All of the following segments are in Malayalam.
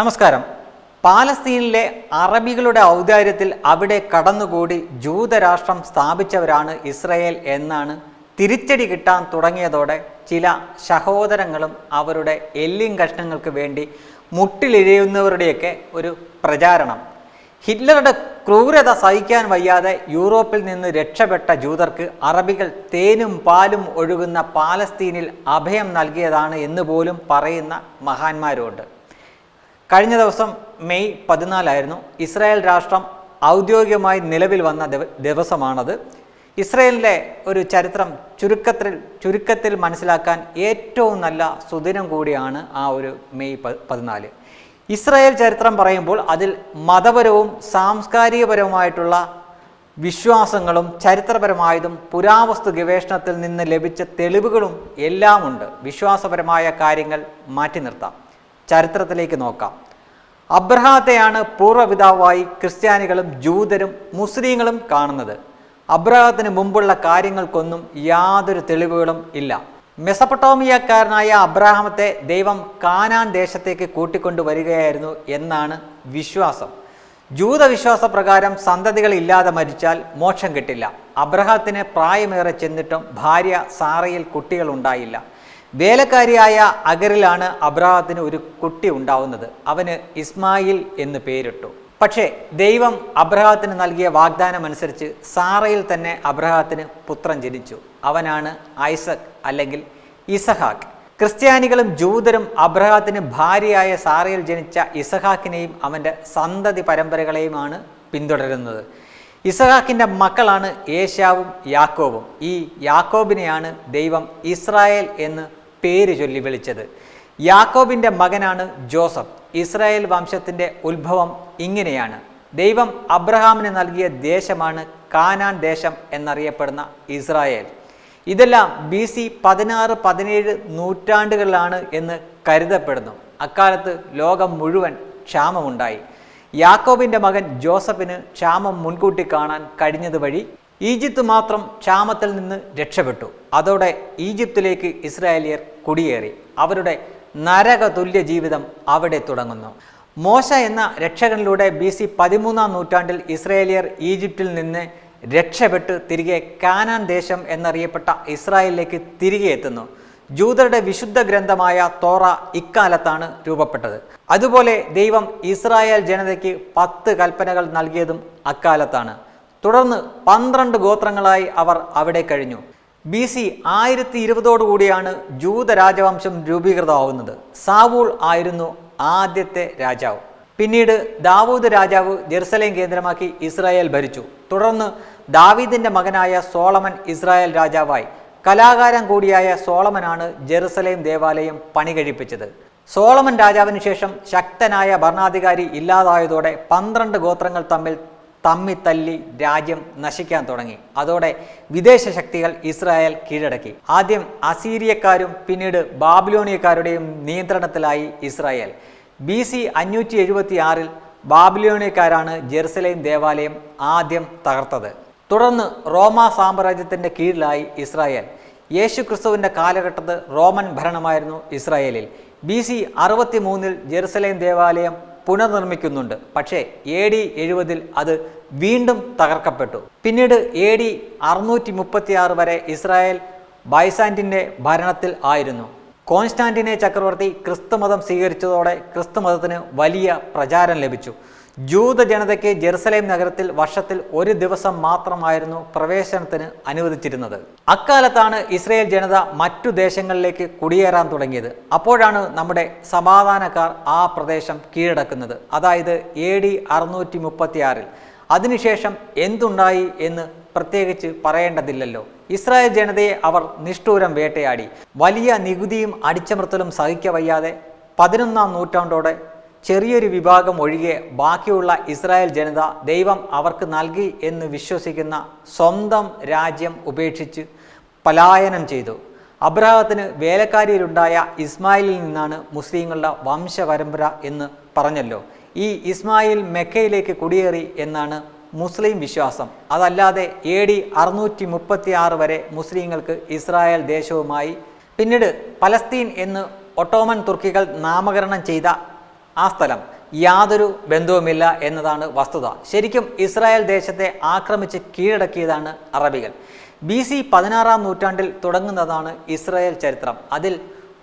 നമസ്കാരം. പാലസ്തീനിലെ അറബികളുടെ ഔദാര്യത്തിൽ അവിടെ കടന്നുകൂടി ജൂതരാഷ്ട്രം സ്ഥാപിച്ചവരാണ് ഇസ്രയേൽ എന്നാണ് തിരിച്ചടി കിട്ടാൻ തുടങ്ങിയതോടെ ചില സഹോദരങ്ങളും അവരുടെ എല്ലിൻ കഷ്ണങ്ങൾക്ക് വേണ്ടി മുട്ടിലിഴയുന്നവരുടെയൊക്കെ ഒരു പ്രചാരണം. ഹിറ്റ്ലറുടെ ക്രൂരത സഹിക്കാൻ വയ്യാതെ യൂറോപ്പിൽ നിന്ന് രക്ഷപ്പെട്ട ജൂതർക്ക് അറബികൾ തേനും പാലും ഒഴുകുന്ന പാലസ്തീനിൽ അഭയം നൽകിയതാണ് എന്ന് പോലും പറയുന്ന മഹാന്മാരുണ്ട്. കഴിഞ്ഞ ദിവസം മെയ് പതിനാലായിരുന്നു ഇസ്രായേൽ രാഷ്ട്രം ഔദ്യോഗികമായി നിലവിൽ വന്ന ദിവ- ദിവസമാണത്. ഇസ്രയേലിന്റെ ഒരു ചരിത്രം ചുരുക്കത്തിൽ ചുരുക്കത്തിൽ മനസ്സിലാക്കാൻ ഏറ്റവും നല്ല സുദിനം കൂടിയാണ് ആ ഒരു മെയ് പതിനാല്. ഇസ്രായേൽ ചരിത്രം പറയുമ്പോൾ അതിൽ മതപരവും സാംസ്കാരികപരവുമായിട്ടുള്ള വിശ്വാസങ്ങളും ചരിത്രപരമായതും പുരാവസ്തു ഗവേഷണത്തിൽ നിന്ന് ലഭിച്ച തെളിവുകളും എല്ലാമുണ്ട്. വിശ്വാസപരമായ കാര്യങ്ങൾ മാറ്റി നിർത്താം. ചരിത്രത്തിലേക്ക് നോക്കാം. അബ്രഹാത്തെയാണ് പൂർവപിതാവായി ക്രിസ്ത്യാനികളും ജൂതരും മുസ്ലിങ്ങളും കാണുന്നത്. അബ്രഹാത്തിന് മുമ്പുള്ള കാര്യങ്ങൾക്കൊന്നും യാതൊരു തെളിവുകളും ഇല്ല. മെസപ്പട്ടോമിയക്കാരനായ അബ്രഹാമത്തെ ദൈവം കാനാൻ ദേശത്തേക്ക് കൂട്ടിക്കൊണ്ടുവരികയായിരുന്നു എന്നാണ് വിശ്വാസം. ജൂതവിശ്വാസ പ്രകാരം സന്തതികൾ ഇല്ലാതെ മരിച്ചാൽ മോക്ഷം കിട്ടില്ല. അബ്രഹത്തിന് പ്രായമേറെ ചെന്നിട്ടും ഭാര്യ സാറയിൽ കുട്ടികൾ ഉണ്ടായില്ല. വേലക്കാരിയായ അഗറിലാണ് അബ്രാഹത്തിന് ഒരു കുട്ടി ഉണ്ടാവുന്നത്. അവന് ഇസ്മായിൽ എന്ന് പേരിട്ടു. പക്ഷേ ദൈവം അബ്രഹാത്തിന് നൽകിയ വാഗ്ദാനം അനുസരിച്ച് സാറയിൽ തന്നെ അബ്രഹാത്തിന് പുത്രൻ ജനിച്ചു. അവനാണ് ഐസക് അല്ലെങ്കിൽ ഇസഹാക്ക്. ക്രിസ്ത്യാനികളും ജൂതരും അബ്രഹാത്തിന് ഭാര്യയായ സാറയിൽ ജനിച്ച ഇസഹാക്കിനെയും അവന്റെ സന്തതി പരമ്പരകളെയുമാണ് പിന്തുടരുന്നത്. ഇസഹാക്കിന്റെ മക്കളാണ് ഏഷ്യാവും യാക്കോബും ഈ യാക്കോബിനെയാണ് ദൈവം ഇസ്രായേൽ എന്ന് പേര് ചൊല്ലി വിളിച്ചത്. യാക്കോബിന്റെ മകനാണ് ജോസഫ്. ഇസ്രായേൽ വംശത്തിന്റെ ഉത്ഭവം ഇങ്ങനെയാണ്. ദൈവം അബ്രഹാമിന് നൽകിയ ദേശമാണ് കാനാൻ ദേശം എന്നറിയപ്പെടുന്ന ഇസ്രായേൽ. ഇതെല്ലാം ബി സി പതിനാറ് പതിനേഴ് നൂറ്റാണ്ടുകളിലാണ് എന്ന് കരുതപ്പെടുന്നു. അക്കാലത്ത് ലോകം മുഴുവൻ ക്ഷാമമുണ്ടായി. യാക്കോബിന്റെ മകൻ ജോസഫിന് ക്ഷാമം മുൻകൂട്ടി കാണാൻ കഴിഞ്ഞത് വഴി ഈജിപ്ത് മാത്രം ക്ഷാമത്തിൽ നിന്ന് രക്ഷപ്പെട്ടു. അതോടെ ഈജിപ്തിലേക്ക് ഇസ്രായേലിയർ കുടിയേറി. അവരുടെ നരക തുല്യ ജീവിതം അവിടെ തുടങ്ങുന്നു. മോശ എന്ന രക്ഷകനിലൂടെ ബി സി പതിമൂന്നാം നൂറ്റാണ്ടിൽ ഇസ്രായേലിയർ ഈജിപ്തിൽ നിന്ന് രക്ഷപ്പെട്ട് തിരികെ കാനാൻ ദേശം എന്നറിയപ്പെട്ട ഇസ്രായേലിലേക്ക് തിരികെ എത്തുന്നു. ജൂതരുടെ വിശുദ്ധ ഗ്രന്ഥമായ തോറ ഇക്കാലത്താണ് രൂപപ്പെട്ടത്. അതുപോലെ ദൈവം ഇസ്രായേൽ ജനതയ്ക്ക് പത്ത് കൽപ്പനകൾ നൽകിയതും അക്കാലത്താണ്. തുടർന്ന് പന്ത്രണ്ട് ഗോത്രങ്ങളായി അവർ അവിടെ കഴിഞ്ഞു. ബി സി ആയിരത്തി ഇരുപതോടുകൂടിയാണ് ജൂത രാജവംശം രൂപീകൃതമാവുന്നത്. സാവൂൾ ആയിരുന്നു ആദ്യത്തെ രാജാവ്. പിന്നീട് ദാവൂദ് രാജാവ് ജെറുസലേം കേന്ദ്രമാക്കി ഇസ്രായേൽ ഭരിച്ചു. തുടർന്ന് ദാവീദിന്റെ മകനായ സോളമൻ ഇസ്രായേൽ രാജാവായി. കലാകാരൻ കൂടിയായ സോളമനാണ് ജെറുസലേം ദേവാലയം പണി കഴിപ്പിച്ചത്. സോളമൻ രാജാവിന് ശേഷം ശക്തനായ ഭരണാധികാരി ഇല്ലാതായതോടെ പന്ത്രണ്ട് ഗോത്രങ്ങൾ തമ്മിൽ തമ്മി തല്ലി രാജ്യം നശിക്കാൻ തുടങ്ങി. അതോടെ വിദേശ ശക്തികൾ ഇസ്രായേൽ കീഴടക്കി. ആദ്യം അസീരിയക്കാരും പിന്നീട് ബാബിലോണിയക്കാരുടെയും നിയന്ത്രണത്തിലായി ഇസ്രായേൽ. ബി സി അഞ്ഞൂറ്റി എഴുപത്തി ആറിൽ ബാബിലോണിയക്കാരാണ് ജെറുസലേം ദേവാലയം ആദ്യം തകർത്തത്. തുടർന്ന് റോമ സാമ്രാജ്യത്തിന്റെ കീഴിലായി ഇസ്രായേൽ. യേശു ക്രിസ്തുവിന്റെ കാലഘട്ടത്ത് റോമൻ ഭരണമായിരുന്നു ഇസ്രായേലിൽ. ബി സി അറുപത്തി മൂന്നിൽ ജെറുസലേം ദേവാലയം പുനർനിർമ്മിക്കുന്നുണ്ട്. പക്ഷേ എ ഡി എഴുപതിൽ അത് വീണ്ടും തകർക്കപ്പെട്ടു. പിന്നീട് എ ഡി അറുന്നൂറ്റി മുപ്പത്തിയാറ് വരെ ഇസ്രായേൽ ബൈസാന്റിന്റെ ഭരണത്തിൽ ആയിരുന്നു. കോൺസ്റ്റാന്റിനെ ചക്രവർത്തി ക്രിസ്തുമതം സ്വീകരിച്ചതോടെ ക്രിസ്തുമതത്തിന് വലിയ പ്രചാരം ലഭിച്ചു. ജൂത ജനതയ്ക്ക് ജെറുസലേം നഗരത്തിൽ വർഷത്തിൽ ഒരു ദിവസം മാത്രമായിരുന്നു പ്രവേശനത്തിന് അനുവദിച്ചിരുന്നത്. അക്കാലത്താണ് ഇസ്രയേൽ ജനത മറ്റു ദേശങ്ങളിലേക്ക് കുടിയേറാൻ തുടങ്ങിയത്. അപ്പോഴാണ് നമ്മുടെ സമാധാനക്കാർ ആ പ്രദേശം കീഴടക്കുന്നത്. അതായത് എ ഡി അറുന്നൂറ്റി മുപ്പത്തിയാറിൽ അതിനുശേഷം എന്തുണ്ടായി എന്ന് പ്രത്യേകിച്ച് പറയേണ്ടതില്ലല്ലോ. ഇസ്രായേൽ ജനതയെ അവർ നിഷ്ഠൂരം വേട്ടയാടി. വലിയ നികുതിയും അടിച്ചമർത്തലും സഹിക്കവയ്യാതെ പതിനൊന്നാം നൂറ്റാണ്ടോടെ ചെറിയൊരു വിഭാഗം ഒഴികെ ബാക്കിയുള്ള ഇസ്രായേൽ ജനത ദൈവം അവർക്ക് നൽകി എന്ന് വിശ്വസിക്കുന്ന സ്വന്തം രാജ്യം ഉപേക്ഷിച്ച് പലായനം ചെയ്തു. അബ്രഹത്തിന് വേലക്കാരിയിലുണ്ടായ ഇസ്മായിലിൽ നിന്നാണ് മുസ്ലിങ്ങളുടെ വംശപരമ്പര എന്ന് പറഞ്ഞല്ലോ. ഈ ഇസ്മായിൽ മെക്കയിലേക്ക് കുടിയേറി എന്നാണ് മുസ്ലിം വിശ്വാസം. അതല്ലാതെ എ ഡി അറുന്നൂറ്റി മുപ്പത്തി ആറ് വരെ മുസ്ലിങ്ങൾക്ക് ഇസ്രായേൽ ദേശവുമായി. പിന്നീട് പലസ്തീൻ എന്ന് ഒട്ടോമൻ തുർക്കികൾ നാമകരണം ചെയ്ത ആ സ്ഥലം. യാതൊരു ബന്ധവുമില്ല എന്നതാണ് വസ്തുത. ശരിക്കും ഇസ്രായേൽ ദേശത്തെ ആക്രമിച്ച് കീഴടക്കിയതാണ് അറബികൾ. ബി സി പതിനാറാം നൂറ്റാണ്ടിൽ തുടങ്ങുന്നതാണ് ഇസ്രായേൽ ചരിത്രം. അതിൽ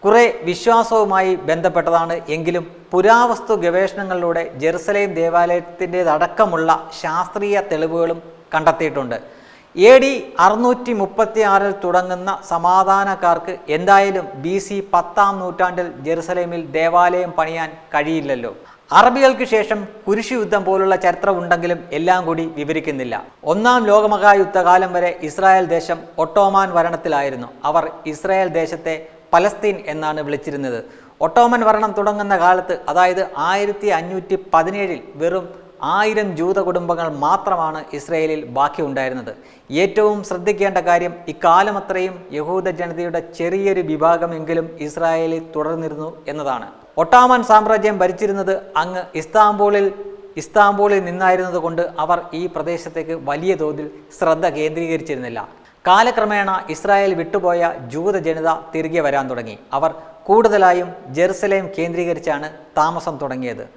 കുറെ വിശ്വാസവുമായി ബന്ധപ്പെട്ടതാണ്. എങ്കിലും പുരാവസ്തു ഗവേഷണങ്ങളിലൂടെ ജെറുസലേം ദേവാലയത്തിന്റെതടക്കമുള്ള ശാസ്ത്രീയ തെളിവുകളും കണ്ടെത്തിയിട്ടുണ്ട്. എ ഡി അറുന്നൂറ്റി മുപ്പത്തി ആറിൽ തുടങ്ങുന്ന സമാധാനക്കാർക്ക് എന്തായാലും ബി സി പത്താം നൂറ്റാണ്ടിൽ ജെറുസലേമിൽ ദേവാലയം പണിയാൻ കഴിയില്ലല്ലോ. അറബികൾക്ക് ശേഷം കുരിശു യുദ്ധം പോലുള്ള ചരിത്രം ഉണ്ടെങ്കിലും എല്ലാം കൂടി വിവരിക്കുന്നില്ല. ഒന്നാം ലോകമഹായുദ്ധകാലം വരെ ഇസ്രായേൽ ദേശം ഒട്ടോമാൻ ഭരണത്തിലായിരുന്നു. അവർ ഇസ്രായേൽ ദേശത്തെ പലസ്തീൻ എന്നാണ് വിളിച്ചിരുന്നത്. ഒട്ടോമൻ ഭരണം തുടങ്ങുന്ന കാലത്ത് അതായത് ആയിരത്തി അഞ്ഞൂറ്റി പതിനേഴിൽ വെറും ആയിരം ജൂത കുടുംബങ്ങൾ മാത്രമാണ് ഇസ്രയേലിൽ ബാക്കിയുണ്ടായിരുന്നത്. ഏറ്റവും ശ്രദ്ധിക്കേണ്ട കാര്യം ഇക്കാലമത്രയും യഹൂദ ജനതയുടെ ചെറിയൊരു വിഭാഗമെങ്കിലും ഇസ്രായേലിൽ തുടർന്നിരുന്നു എന്നതാണ്. ഒട്ടാമൻ സാമ്രാജ്യം ഭരിച്ചിരുന്നത് അങ്ങ് ഇസ്താംബൂളിൽ ഇസ്താംബൂളിൽ നിന്നായിരുന്നത് കൊണ്ട് അവർ ഈ പ്രദേശത്തേക്ക് വലിയ തോതിൽ ശ്രദ്ധ കേന്ദ്രീകരിച്ചിരുന്നില്ല. കാലക്രമേണ ഇസ്രായേൽ വിട്ടുപോയ ജൂത ജനത തിരികെ വരാൻ തുടങ്ങി. അവർ കൂടുതലായും ജെറുസലേം കേന്ദ്രീകരിച്ചാണ് താമസം തുടങ്ങിയത്.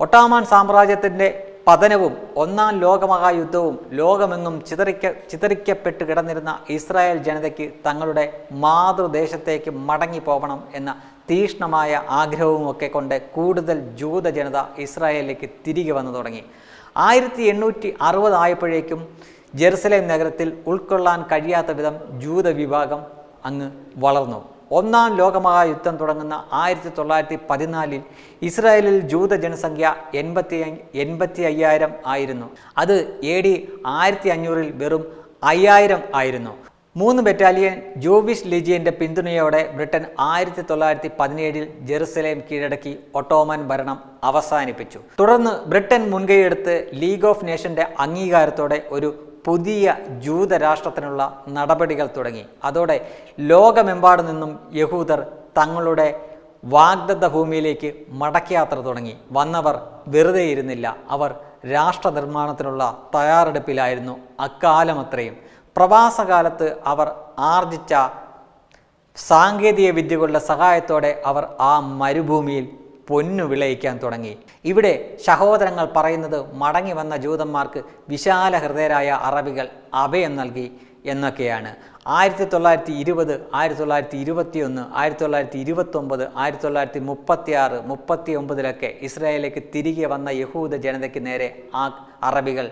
ഒട്ടാമാൻ സാമ്രാജ്യത്തിന്റെ പതനവും ഒന്നാം ലോകമഹായുദ്ധവും ലോകമെന്നും ചിതറിക്ക ചിതറിക്കപ്പെട്ട് കിടന്നിരുന്ന ഇസ്രായേൽ ജനതയ്ക്ക് തങ്ങളുടെ മാതൃദേശത്തേക്ക് മടങ്ങി പോകണം എന്ന തീഷ്ണമായ ആഗ്രഹവുമൊക്കെ കൊണ്ട് കൂടുതൽ ജൂത ജനത ഇസ്രായേലിലേക്ക് തിരികെ വന്നു തുടങ്ങി. ആയിരത്തി എണ്ണൂറ്റി അറുപതായപ്പോഴേക്കും ജെറുസലേം നഗരത്തിൽ ഉൾക്കൊള്ളാൻ കഴിയാത്ത വിധം ജൂത വിഭാഗം അങ്ങ് വളർന്നു. ഒന്നാം ലോകമഹായുദ്ധം തുടങ്ങുന്ന ആയിരത്തി തൊള്ളായിരത്തി പതിനാലിൽ ഇസ്രായേലിൽ ജൂത ജനസംഖ്യ എൺപത്തി എൺപത്തി അയ്യായിരം ആയിരുന്നു. അത് എ ഡി ആയിരത്തി അഞ്ഞൂറിൽ വെറും അയ്യായിരം ആയിരുന്നു. മൂന്ന് ബറ്റാലിയൻ ജോവിഷ് ലിജിയന്റെ പിന്തുണയോടെ ബ്രിട്ടൻ ആയിരത്തി തൊള്ളായിരത്തി പതിനേഴിൽ ജെറുസലേം കീഴടക്കി ഒട്ടോമൻ ഭരണം അവസാനിപ്പിച്ചു. തുടർന്ന് ബ്രിട്ടൻ മുൻകൈയെടുത്ത് ലീഗ് ഓഫ് നേഷന്റെ അംഗീകാരത്തോടെ ഒരു പുതിയ ജൂതരാഷ്ട്രത്തിനുള്ള നടപടികൾ തുടങ്ങി. അതോടെ ലോകമെമ്പാടു നിന്നും യഹൂദർ തങ്ങളുടെ വാഗ്ദത്ത ഭൂമിയിലേക്ക് മടക്കയാത്ര തുടങ്ങി. വന്നവർ വെറുതെ ഇരുന്നില്ല. അവർ രാഷ്ട്രനിർമ്മാണത്തിനുള്ള തയ്യാറെടുപ്പിലായിരുന്നു അക്കാലമത്രയും. പ്രവാസകാലത്ത് അവർ ആർജിച്ച സാങ്കേതിക വിദ്യകളുടെ സഹായത്തോടെ അവർ ആ മരുഭൂമിയിൽ പൊന്നു വിളയിക്കാൻ തുടങ്ങി. ഇവിടെ സഹോദരങ്ങൾ പറയുന്നത് മടങ്ങി വന്ന ജൂതന്മാർക്ക് വിശാല ഹൃദയരായ അറബികൾ അഭയം നൽകി എന്നൊക്കെയാണ്. ആയിരത്തി തൊള്ളായിരത്തി ഇരുപത് ആയിരത്തി തൊള്ളായിരത്തി ഇരുപത്തി ഒന്ന് ആയിരത്തി തൊള്ളായിരത്തി ഇരുപത്തൊമ്പത് ആയിരത്തി തൊള്ളായിരത്തി മുപ്പത്തി ആറ് മുപ്പത്തി ഒമ്പതിലൊക്കെ ഇസ്രായേലിലേക്ക് തിരികെ വന്ന യഹൂദ ജനതയ്ക്ക് നേരെ ആ അറബികൾ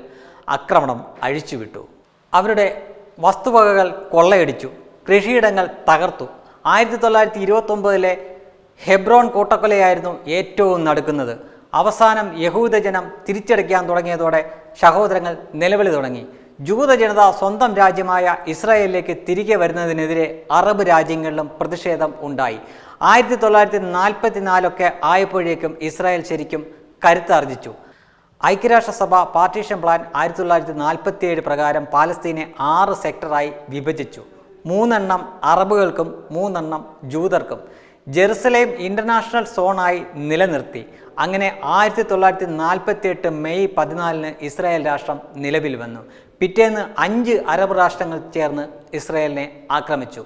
ആക്രമണം അഴിച്ചുവിട്ടു. അവരുടെ വസ്തുവകകൾ കൊള്ളയടിച്ചു. കൃഷിയിടങ്ങൾ തകർത്തു. ആയിരത്തി തൊള്ളായിരത്തി ഇരുപത്തൊമ്പതിലെ ഹെബ്രോൺ കൂട്ടക്കൊലയായിരുന്നു ഏറ്റവും നടക്കുന്നത്. അവസാനം യഹൂദജനം തിരിച്ചടിക്കാൻ തുടങ്ങിയതോടെ സഹോദരങ്ങൾ നിലവിളി തുടങ്ങി. ജൂത ജനത സ്വന്തം രാജ്യമായ ഇസ്രായേലിലേക്ക് തിരികെ വരുന്നതിനെതിരെ അറബ് രാജ്യങ്ങളിലും പ്രതിഷേധം ഉണ്ടായി. ആയിരത്തി തൊള്ളായിരത്തി നാൽപ്പത്തി നാലൊക്കെ ആയപ്പോഴേക്കും ഇസ്രായേൽ ശരിക്കും കരുത്താർജിച്ചു. ഐക്യരാഷ്ട്രസഭ പാർട്ടീഷൻ പ്ലാൻ ആയിരത്തി തൊള്ളായിരത്തി നാൽപ്പത്തിയേഴ് പ്രകാരം പാലസ്തീനെ ആറ് സെക്ടറായി വിഭജിച്ചു. മൂന്നെണ്ണം അറബുകൾക്കും മൂന്നെണ്ണം ജൂതർക്കും. ജെറുസലേം ഇന്റർനാഷണൽ സോണായി നിലനിർത്തി. അങ്ങനെ ആയിരത്തി തൊള്ളായിരത്തി നാൽപ്പത്തി എട്ട് മെയ് പതിനാലിന് ഇസ്രായേൽ രാഷ്ട്രം നിലവിൽ വന്നു. പിറ്റേന്ന് അഞ്ച് അറബ് രാഷ്ട്രങ്ങൾ ചേർന്ന് ഇസ്രായേലിനെ ആക്രമിച്ചു.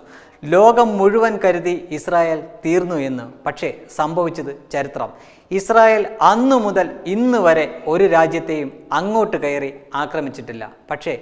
ലോകം മുഴുവൻ കരുതി ഇസ്രായേൽ തീർന്നു എന്ന്. പക്ഷേ സംഭവിച്ചത് ചരിത്രം. ഇസ്രായേൽ അന്നു മുതൽ ഇന്ന് വരെ ഒരു രാജ്യത്തെയും അങ്ങോട്ട് കയറി ആക്രമിച്ചിട്ടില്ല. പക്ഷേ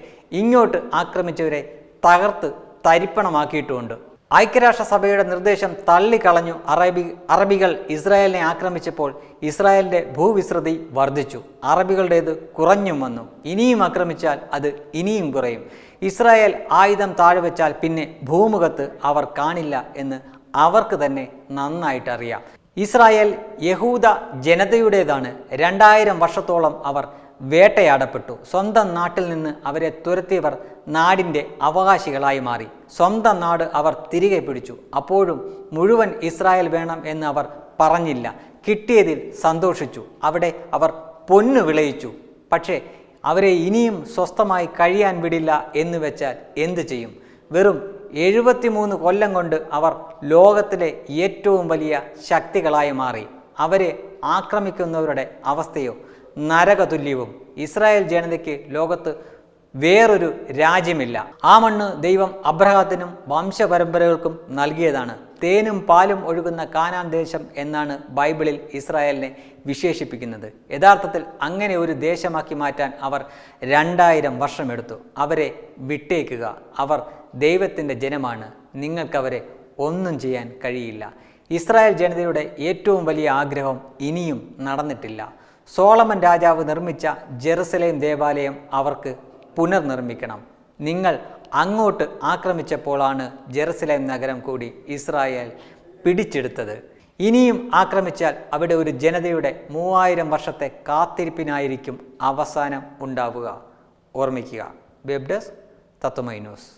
ഇങ്ങോട്ട് ആക്രമിച്ചവരെ തകർത്ത് തരിപ്പണമാക്കിയിട്ടുമുണ്ട് ഐക്യരാഷ്ട്രസഭയുടെ നിർദ്ദേശം തള്ളിക്കളഞ്ഞു. അറബി അറബികൾ ഇസ്രായേലിനെ ആക്രമിച്ചപ്പോൾ ഇസ്രായേലിന്റെ ഭൂവിസ്തൃതി വർദ്ധിച്ചു. അറബികളുടേത് കുറഞ്ഞും വന്നു. ഇനിയും ആക്രമിച്ചാൽ അത് ഇനിയും കുറയും. ഇസ്രായേൽ ആയുധം താഴ്വെച്ചാൽ പിന്നെ ഭൂമുഖത്ത് അവർ കാണില്ല എന്ന് അവർക്ക് തന്നെ നന്നായിട്ടറിയാം. ഇസ്രായേൽ യഹൂദ ജനതയുടേതാണ്. രണ്ടായിരം വർഷത്തോളം അവർ വേട്ടയാടപ്പെട്ടു. സ്വന്തം നാട്ടിൽ നിന്ന് അവരെ തുരത്തിയവർ നാടിന്റെ അവകാശികളായി മാറി. സ്വന്തം നാട് അവർ തിരികെ പിടിച്ചു. അപ്പോഴും മുഴുവൻ ഇസ്രായേൽ വേണം എന്ന് അവർ പറഞ്ഞില്ല. കിട്ടിയതിൽ സന്തോഷിച്ചു. അവിടെ അവർ പൊന്നു വിളയിച്ചു. പക്ഷേ അവരെ ഇനിയും സ്വസ്ഥമായി കഴിയാൻ വിടില്ല എന്ന് വെച്ചാൽ എന്തു ചെയ്യും? വെറും എഴുപത്തിമൂന്ന് കൊല്ലം കൊണ്ട് അവർ ലോകത്തിലെ ഏറ്റവും വലിയ ശക്തികളായി മാറി. അവരെ ആക്രമിക്കുന്നവരുടെ അവസ്ഥയോ നരകതുല്യവും. ഇസ്രായേൽ ജനതയ്ക്ക് ലോകത്ത് വേറൊരു രാജ്യമില്ല. ആ മണ്ണ് ദൈവം അബ്രഹാത്തിനും വംശപരമ്പരകൾക്കും നൽകിയതാണ്. തേനും പാലും ഒഴുകുന്ന കാനാൻ ദേശം എന്നാണ് ബൈബിളിൽ ഇസ്രായേലിനെ വിശേഷിപ്പിക്കുന്നത്. യഥാർത്ഥത്തിൽ അങ്ങനെ ഒരു ദേശമാക്കി മാറ്റാൻ അവർ രണ്ടായിരം വർഷമെടുത്തു. അവരെ വിട്ടേക്കുക. അവർ ദൈവത്തിന്റെ ജനമാണ്. നിങ്ങൾക്കവരെ ഒന്നും ചെയ്യാൻ കഴിയില്ല. ഇസ്രായേൽ ജനതയുടെ ഏറ്റവും വലിയ ആഗ്രഹം ഇനിയും നടന്നിട്ടില്ല. സോളമൻ രാജാവ് നിർമ്മിച്ച ജെറുസലേം ദേവാലയം അവർക്ക് പുനർനിർമ്മിക്കണം. നിങ്ങൾ അങ്ങോട്ട് ആക്രമിച്ചപ്പോഴാണ് ജെറുസലേം നഗരം കൂടി ഇസ്രായേൽ പിടിച്ചെടുത്തത്. ഇനിയും ആക്രമിച്ചാൽ അവിടെ ഒരു ജനതയുടെ മൂവായിരം വർഷത്തെ കാത്തിരിപ്പിനായിരിക്കും അവസാനം ഉണ്ടാവുക. ഓർമ്മിക്കുക. Web Tatwamayi news.